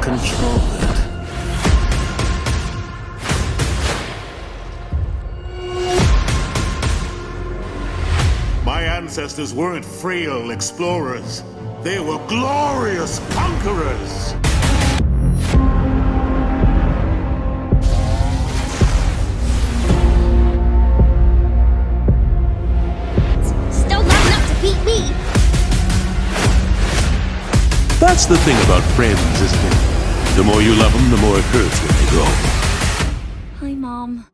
control it. My ancestors weren't frail explorers. They were glorious conquerors! That's the thing about friends, isn't it? The more you love them, the more it hurts when they go. Hi, Mom.